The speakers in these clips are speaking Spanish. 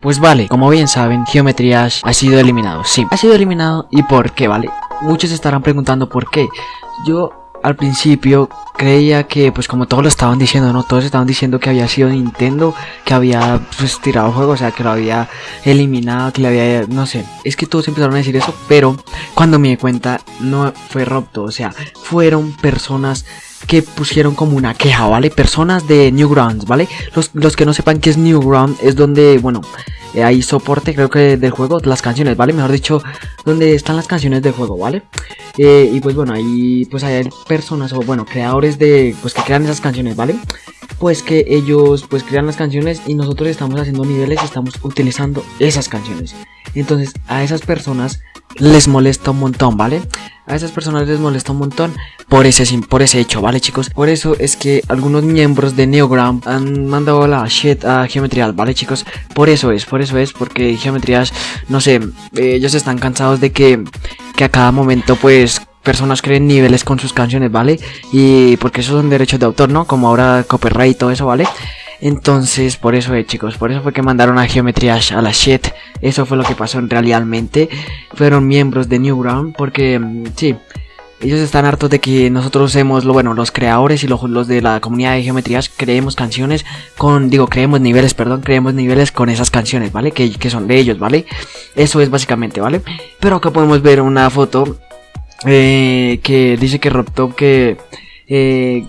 Pues vale, como bien saben, Geometry ha sido eliminado, sí, ha sido eliminado y por qué, vale. Muchos estarán preguntando por qué. Yo al principio creía que, pues como todos lo estaban diciendo, ¿no? Todos estaban diciendo que había sido Nintendo, que había pues, tirado juego, o sea, que lo había eliminado, que le había, no sé. Es que todos empezaron a decir eso, pero cuando me di cuenta, no fue Robto, o sea, fueron personas que pusieron como una queja, ¿vale? Personas de Newgrounds, ¿vale? Los, los que no sepan qué es Newgrounds es donde, bueno, eh, hay soporte creo que del juego, las canciones, ¿vale? Mejor dicho, donde están las canciones del juego, ¿vale? Eh, y pues bueno, ahí pues hay personas o bueno, creadores de, pues que crean esas canciones, ¿vale? Pues que ellos pues crean las canciones y nosotros estamos haciendo niveles y estamos utilizando esas canciones. Entonces a esas personas les molesta un montón, ¿vale? A esas personas les molesta un montón por ese, por ese hecho, ¿vale chicos? Por eso es que algunos miembros de Neogram han mandado la shit a Geometry ¿vale chicos? Por eso es, por eso es, porque Geometry no sé, eh, ellos están cansados de que, a cada momento pues personas creen niveles con sus canciones, ¿vale? Y porque esos son derechos de autor, ¿no? Como ahora copyright y todo eso, ¿vale? Entonces, por eso, eh, chicos, por eso fue que mandaron a Geometry a la shit. Eso fue lo que pasó realmente. Fueron miembros de Newground, porque, mm, sí, ellos están hartos de que nosotros hemos, lo bueno, los creadores y los, los de la comunidad de geometrías creemos canciones con, digo, creemos niveles, perdón, creemos niveles con esas canciones, ¿vale? Que, que son de ellos, ¿vale? Eso es básicamente, ¿vale? Pero acá podemos ver una foto eh, que dice que Robtop que... Eh,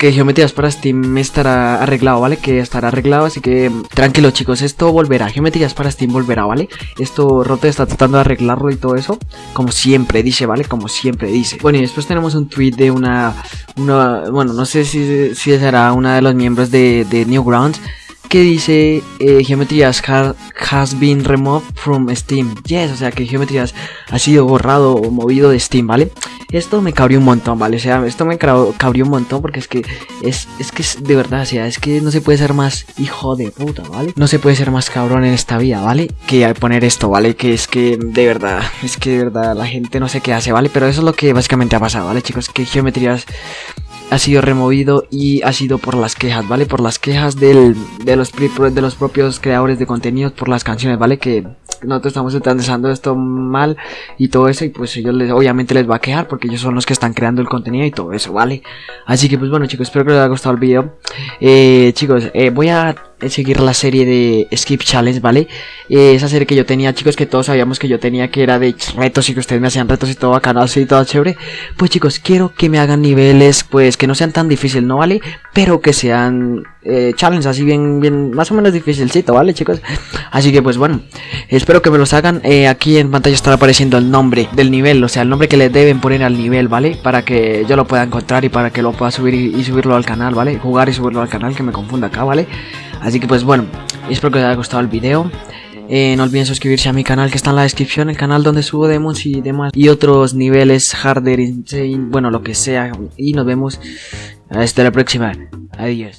que Geometrías para Steam estará arreglado, ¿vale? Que estará arreglado, así que tranquilo chicos, esto volverá, Geometrías para Steam volverá, ¿vale? Esto Rote está tratando de arreglarlo y todo eso, como siempre dice, ¿vale? Como siempre dice. Bueno, y después tenemos un tweet de una, una bueno, no sé si, si será una de los miembros de, de Newgrounds, que dice eh, Geometrías has been removed from Steam. Yes, o sea que Geometrías ha sido borrado o movido de Steam, ¿vale? Esto me cabrió un montón, ¿vale? O sea, esto me cabrió un montón porque es que es, es que es de verdad, o sea, es que no se puede ser más hijo de puta, ¿vale? No se puede ser más cabrón en esta vida, ¿vale? Que poner esto, ¿vale? Que es que de verdad, es que de verdad la gente no sé qué hace, ¿vale? Pero eso es lo que básicamente ha pasado, ¿vale, chicos? Que geometrías ha sido removido y ha sido por las quejas, ¿vale? Por las quejas del, de, los, de los propios creadores de contenidos, por las canciones, ¿vale? Que nosotros estamos utilizando esto mal y todo eso y pues ellos les, obviamente les va a quejar porque ellos son los que están creando el contenido y todo eso, ¿vale? Así que pues bueno chicos, espero que les haya gustado el vídeo. Eh, chicos, eh, voy a seguir la serie de Skip Challenge, ¿vale? Eh, esa serie que yo tenía, chicos, que todos sabíamos que yo tenía, que era de retos y que ustedes me hacían retos y todo bacano, así, todo chévere. Pues chicos, quiero que me hagan niveles, pues, que no sean tan difíciles, ¿no? ¿Vale? Pero que sean eh, challenge así bien, bien, más o menos dificilcito, ¿vale, chicos? Así que, pues bueno, espero que me los hagan. Eh, aquí en pantalla estará apareciendo el nombre del nivel, o sea, el nombre que le deben poner al nivel, ¿vale? Para que yo lo pueda encontrar y para que lo pueda subir y, y subirlo al canal, ¿vale? Jugar y subirlo al canal, que me confunda acá, ¿vale? Así que pues bueno, espero que os haya gustado el video. Eh, no olviden suscribirse a mi canal que está en la descripción, el canal donde subo demos y demás y otros niveles harder, insane, bueno lo que sea. Y nos vemos hasta la próxima. Adiós.